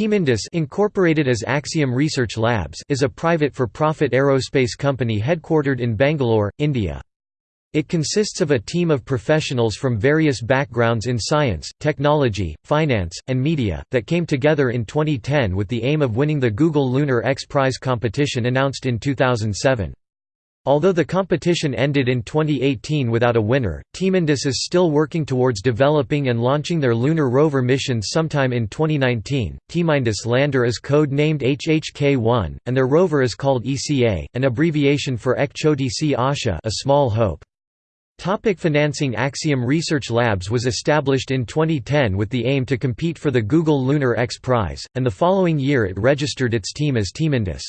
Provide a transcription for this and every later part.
Teamindus incorporated as Axiom Research Labs is a private for-profit aerospace company headquartered in Bangalore, India. It consists of a team of professionals from various backgrounds in science, technology, finance, and media, that came together in 2010 with the aim of winning the Google Lunar X Prize competition announced in 2007. Although the competition ended in 2018 without a winner, Teamindus is still working towards developing and launching their lunar rover mission sometime in 2019. Teamindus lander is code-named HHK-1, and their rover is called ECA, an abbreviation for Ek Asha a small hope. Topic financing Axiom Research Labs was established in 2010 with the aim to compete for the Google Lunar X Prize, and the following year it registered its team as Teamindus.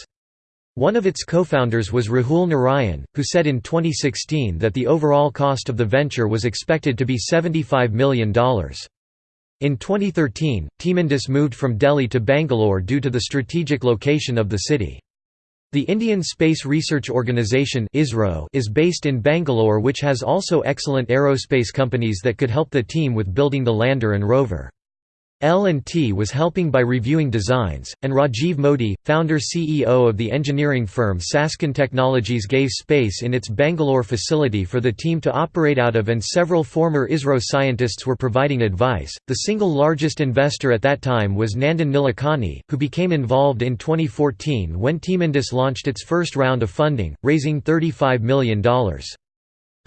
One of its co-founders was Rahul Narayan, who said in 2016 that the overall cost of the venture was expected to be $75 million. In 2013, Teamindus moved from Delhi to Bangalore due to the strategic location of the city. The Indian Space Research Organisation is based in Bangalore which has also excellent aerospace companies that could help the team with building the lander and rover. L&T was helping by reviewing designs, and Rajiv Modi, founder-CEO of the engineering firm Sasken Technologies gave space in its Bangalore facility for the team to operate out of and several former ISRO scientists were providing advice. The single largest investor at that time was Nandan Nilekani, who became involved in 2014 when Teamindus launched its first round of funding, raising $35 million.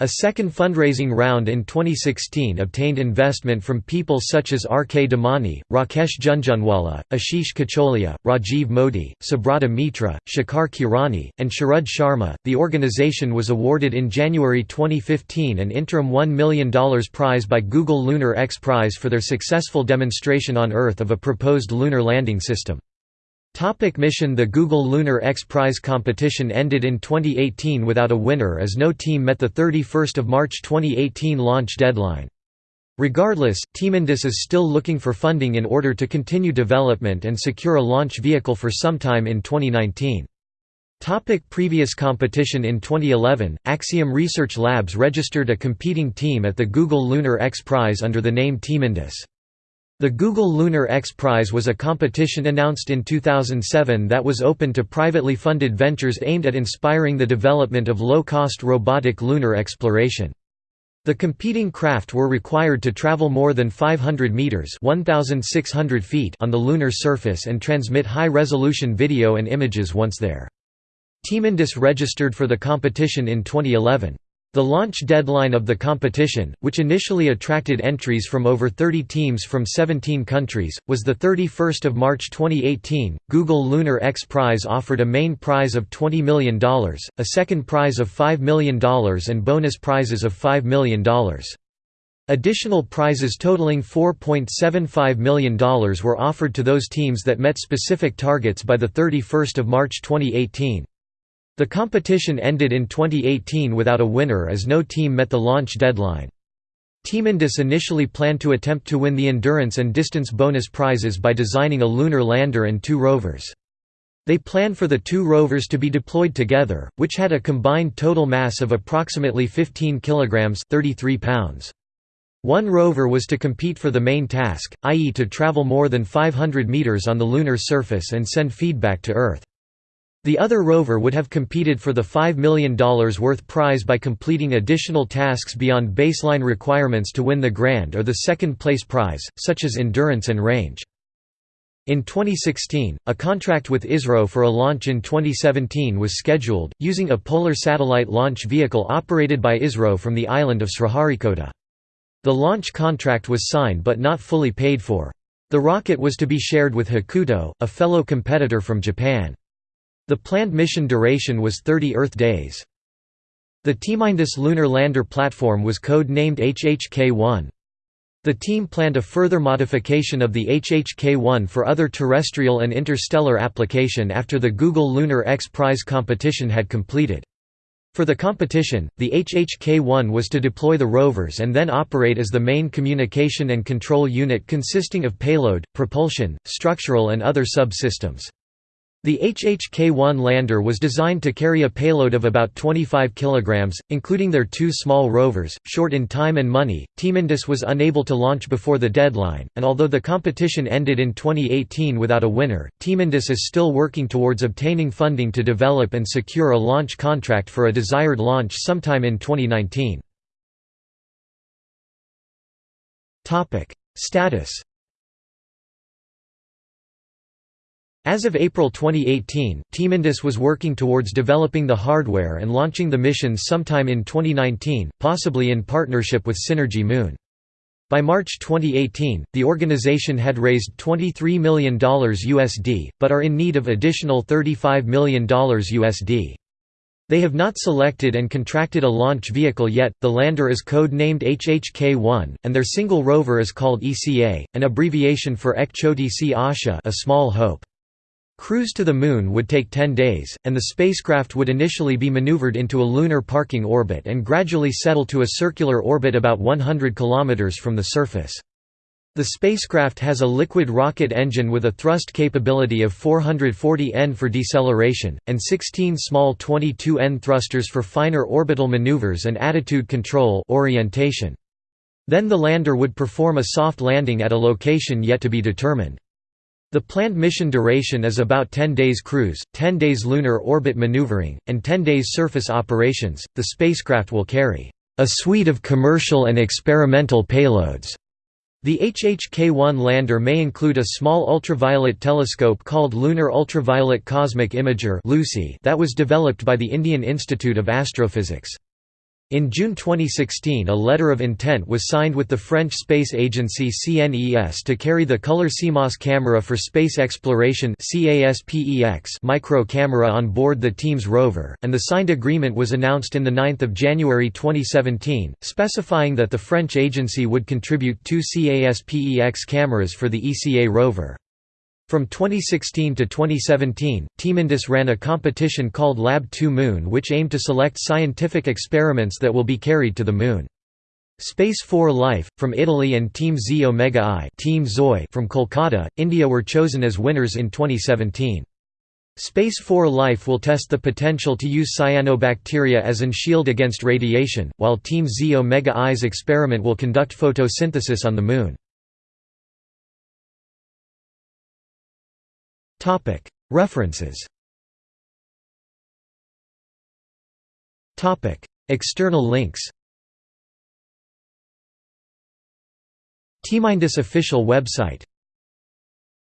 A second fundraising round in 2016 obtained investment from people such as R. K. Damani, Rakesh Jhunjhunwala, Ashish Kacholia, Rajiv Modi, Subrata Mitra, Shekhar Kirani, and Sharad Sharma. The organization was awarded in January 2015 an interim $1 million prize by Google Lunar X Prize for their successful demonstration on Earth of a proposed lunar landing system. Topic mission The Google Lunar X Prize competition ended in 2018 without a winner as no team met the 31 March 2018 launch deadline. Regardless, Teamindus is still looking for funding in order to continue development and secure a launch vehicle for sometime in 2019. Topic previous competition In 2011, Axiom Research Labs registered a competing team at the Google Lunar X Prize under the name Teamindus. The Google Lunar X Prize was a competition announced in 2007 that was open to privately funded ventures aimed at inspiring the development of low-cost robotic lunar exploration. The competing craft were required to travel more than 500 meters (1600 feet) on the lunar surface and transmit high-resolution video and images once there. Teamindus registered for the competition in 2011. The launch deadline of the competition, which initially attracted entries from over 30 teams from 17 countries, was 31 March 2018. Google Lunar X Prize offered a main prize of $20 million, a second prize of $5 million and bonus prizes of $5 million. Additional prizes totaling $4.75 million were offered to those teams that met specific targets by 31 March 2018. The competition ended in 2018 without a winner as no team met the launch deadline. Teamindus initially planned to attempt to win the endurance and distance bonus prizes by designing a lunar lander and two rovers. They planned for the two rovers to be deployed together, which had a combined total mass of approximately 15 kilograms (33 pounds). One rover was to compete for the main task, i.e. to travel more than 500 meters on the lunar surface and send feedback to Earth. The other rover would have competed for the $5 million worth prize by completing additional tasks beyond baseline requirements to win the grand or the second place prize, such as endurance and range. In 2016, a contract with ISRO for a launch in 2017 was scheduled, using a polar satellite launch vehicle operated by ISRO from the island of Sriharikota. The launch contract was signed but not fully paid for. The rocket was to be shared with Hakuto, a fellow competitor from Japan. The planned mission duration was 30 Earth days. The Teamindus lunar lander platform was code-named HHK-1. The team planned a further modification of the HHK-1 for other terrestrial and interstellar application after the Google Lunar X Prize competition had completed. For the competition, the HHK-1 was to deploy the rovers and then operate as the main communication and control unit consisting of payload, propulsion, structural and other subsystems. The HHK-1 lander was designed to carry a payload of about 25 kg, including their two small rovers. Short in time and money, Team Indus was unable to launch before the deadline, and although the competition ended in 2018 without a winner, Team Indus is still working towards obtaining funding to develop and secure a launch contract for a desired launch sometime in 2019. Status As of April 2018, Team Indus was working towards developing the hardware and launching the missions sometime in 2019, possibly in partnership with Synergy Moon. By March 2018, the organization had raised $23 million USD, but are in need of additional $35 million USD. They have not selected and contracted a launch vehicle yet, the lander is code-named HHK-1, and their single rover is called ECA, an abbreviation for Ek Choti Asha a small hope. Cruise to the Moon would take 10 days, and the spacecraft would initially be maneuvered into a lunar parking orbit and gradually settle to a circular orbit about 100 km from the surface. The spacecraft has a liquid rocket engine with a thrust capability of 440 N for deceleration, and 16 small 22 N thrusters for finer orbital maneuvers and attitude control orientation. Then the lander would perform a soft landing at a location yet to be determined. The planned mission duration is about 10 days cruise, 10 days lunar orbit maneuvering, and 10 days surface operations. The spacecraft will carry a suite of commercial and experimental payloads. The HHK-1 lander may include a small ultraviolet telescope called Lunar Ultraviolet Cosmic Imager that was developed by the Indian Institute of Astrophysics. In June 2016 a letter of intent was signed with the French space agency CNES to carry the Color CMOS camera for space exploration micro camera on board the team's rover, and the signed agreement was announced in 9 January 2017, specifying that the French agency would contribute two CASPEX cameras for the ECA rover. From 2016 to 2017, Team Indus ran a competition called Lab 2 Moon which aimed to select scientific experiments that will be carried to the Moon. Space 4 Life, from Italy and Team Z Omega I Team Zoe from Kolkata, India were chosen as winners in 2017. Space 4 Life will test the potential to use cyanobacteria as an shield against radiation, while Team Z Omega I's experiment will conduct photosynthesis on the Moon. References. External links. Teamindus official website